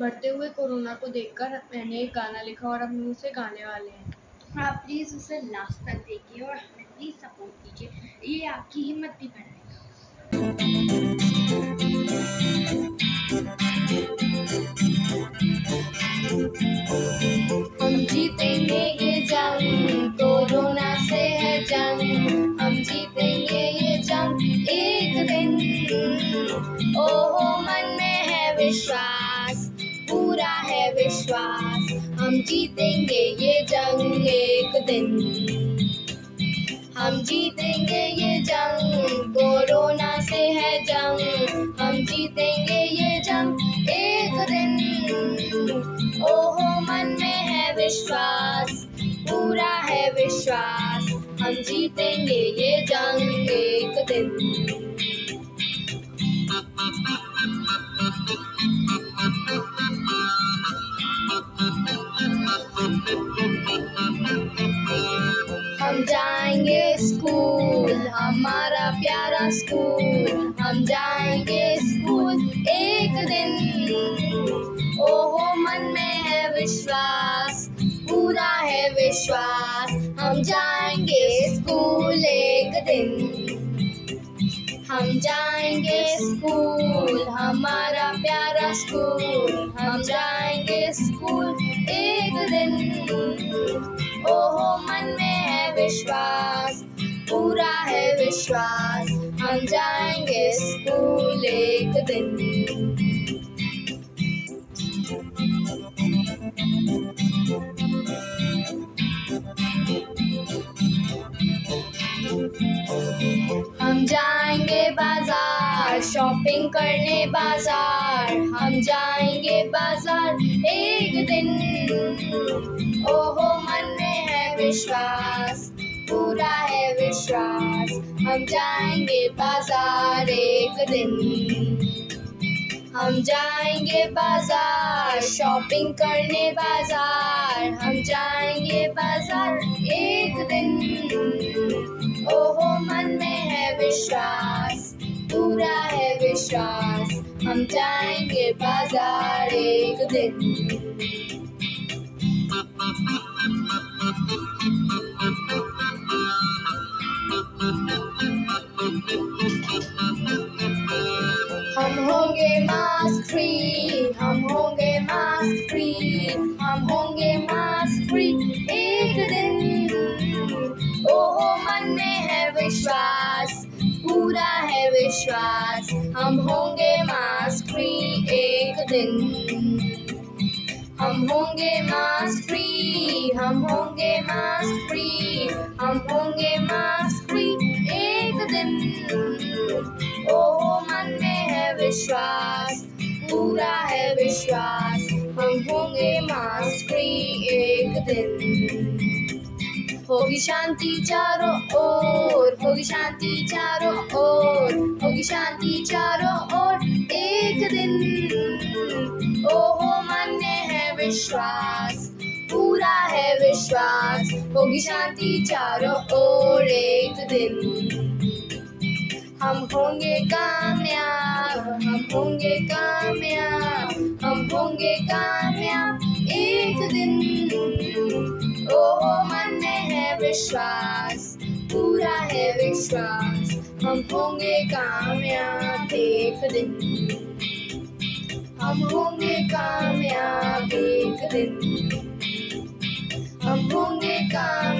बढ़ते हुए कोरोना को देखकर मैंने एक गाना लिखा और हम उसे गाने वाले हैं। आप प्लीज़ उसे लास्ट तक देखिए और हमें प्लीज़ सपोर्ट कीजिए। ये आपकी हिम्मत भी बढ़ाएगा। हम जीतेंगे विश्वास हम जीतेंगे ये जंग एक दिन। हम जीतेंगे ये जंग, कोरोना से है जंग। हम जीतेंगे ये जंग एक दिन। ओहो, मन में है विश्वास, पूरा है विश्वास। हम जीतेंगे ये जंग हम जाएँगे स्कूल, हमारा प्यारा स्कूल। हम जाएँगे स्कूल एक दिन। ओहो, मन में है विश्वास, पूरा है विश्वास। हम जाएँगे स्कूल एक दिन। हम जाएँगे स्कूल, हमारा प्यारा स्कूल। हम जाएँगे स्कूल एक दिन। विश्वास, पूरा है विश्वास। हम जाएँगे स्कूल एक दिन। हम जाएँगे बाज़ार शॉपिंग करने बाज़ार। हम जाएँगे बाज़ार एक दिन। ओहो, मन में है विश्वास। हम जाएँगे बाज़ार एक दिन। हम जाएँगे बाज़ार शॉपिंग करने बाज़ार। हम जाएँगे बाज़ार एक दिन। ओहो, मन में है विश्वास, पूरा है विश्वास। हम जाएँगे बाज़ार एक दिन। मास्क फ्री हम होंगे मास्क फ्री हम होंगे मास्क फ्री एक दिन ओहो मन में है विश्वास पूरा है विश्वास हम होंगे मास्क फ्री एक दिन हम होंगे मास्क फ्री हम होंगे मास्क फ्री हम होंगे मास्क विश्वास, हम होंगे मास्क फ्री एक दिन। होगी शांति चारों ओर, होगी शांति चारों ओर, होगी शांति चारों ओर एक दिन। ओहो मन है विश्वास, पूरा है विश्वास, होगी शांति चारों ओर एक दिन। हम होंगे कामयाब। कामयाब एक दिन। ओहो, मन में है विश्वास, पूरा है विश्वास। हम होंगे कामयाब एक दिन। हम होंगे कामयाब एक दिन। हम होंगे कामयाब